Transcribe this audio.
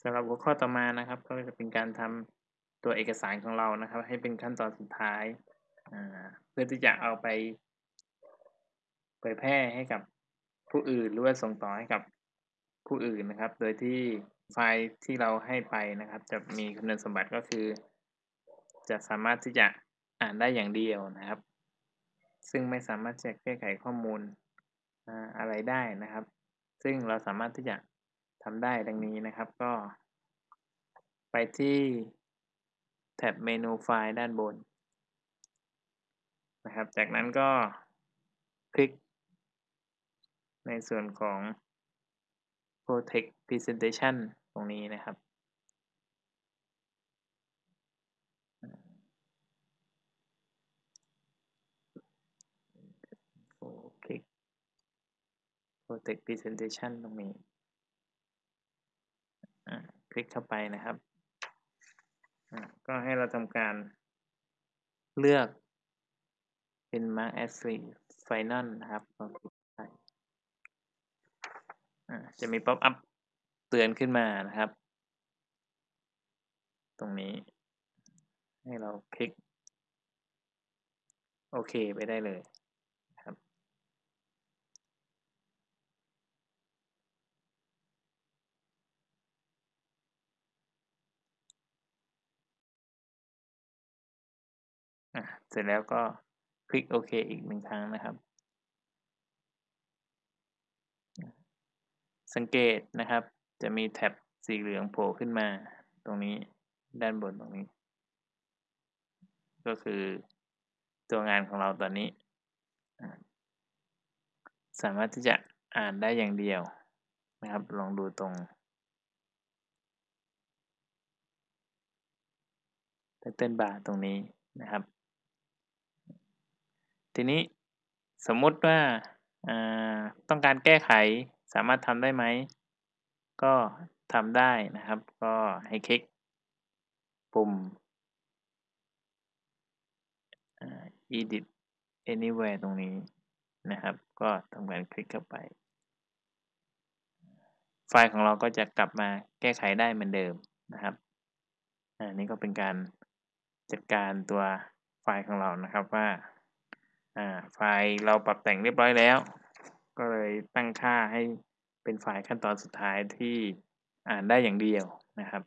สำหรับหัวข้อต่อมานะครับ ก็จะเป็นการทำตัวเอกสารของเรานะครับ ให้เป็นขั้นตอนสุดท้าย เพื่อที่จะเอาไปเผยแพร่ให้กับผู้อื่นหรือว่าส่งต่อให้กับผู้อื่นนะครับ โดยที่ไฟล์ที่เราให้ไปนะครับ จะมีคุณสมบัติก็คือ จะสามารถที่จะอ่านได้อย่างเดียวนะครับ ซึ่งไม่สามารถจะแก้ไขข้อมูลอะไรได้นะครับ ซึ่งเราสามารถที่จะ ทำได้ดังนี้นะครับก็ ไปที่แท็บเมนูไฟล์ด้านบนนะครับ จากนั้นก็คลิก ในส่วนของ Protect Presentation ตรงนี้นะครับ คลิก Protect Presentation ตรงนี้ คลิกเข้าไปนะครับ ก็ให้เราทำการเลือกเป็น Mark as Final นะครับจะมี pop-up เตือนขึ้นมานะครับ ตรงนี้ ให้เราคลิก โอเคไปได้เลย เสร็จแล้วก็คลิกโอเคอีกหนึ่งครั้งนะครับ สังเกตนะครับ จะมีแท็บสีเหลืองโผล่ขึ้นมา ตรงนี้ด้านบนตรงนี้ ก็คือตัวงานของเราตอนนี้ สามารถที่จะอ่านได้อย่างเดียวนะครับ ลองดูตรงเทิร์นบาร์ตรงนี้นะครับ ทีนี้สมมุติว่าต้องการแก้ไขสามารถทำได้ไหม ก็ทำได้นะครับ ก็ให้คลิกปุ่ม edit anywhere ตรงนี้นะครับ ก็ทำการคลิกเข้าไป ไฟล์ของเราก็จะกลับมาแก้ไขได้เหมือนเดิมนะครับอันนี้ก็เป็นการจัดการตัวไฟล์ของเรานะครับว่า่าไฟล์เราปรับแต่งเรียบร้อยแล้ว ก็เลยตั้งค่าให้เป็นไฟล์ขั้นตอนสุดท้ายที่อ่านได้อย่างเดียวนะครับ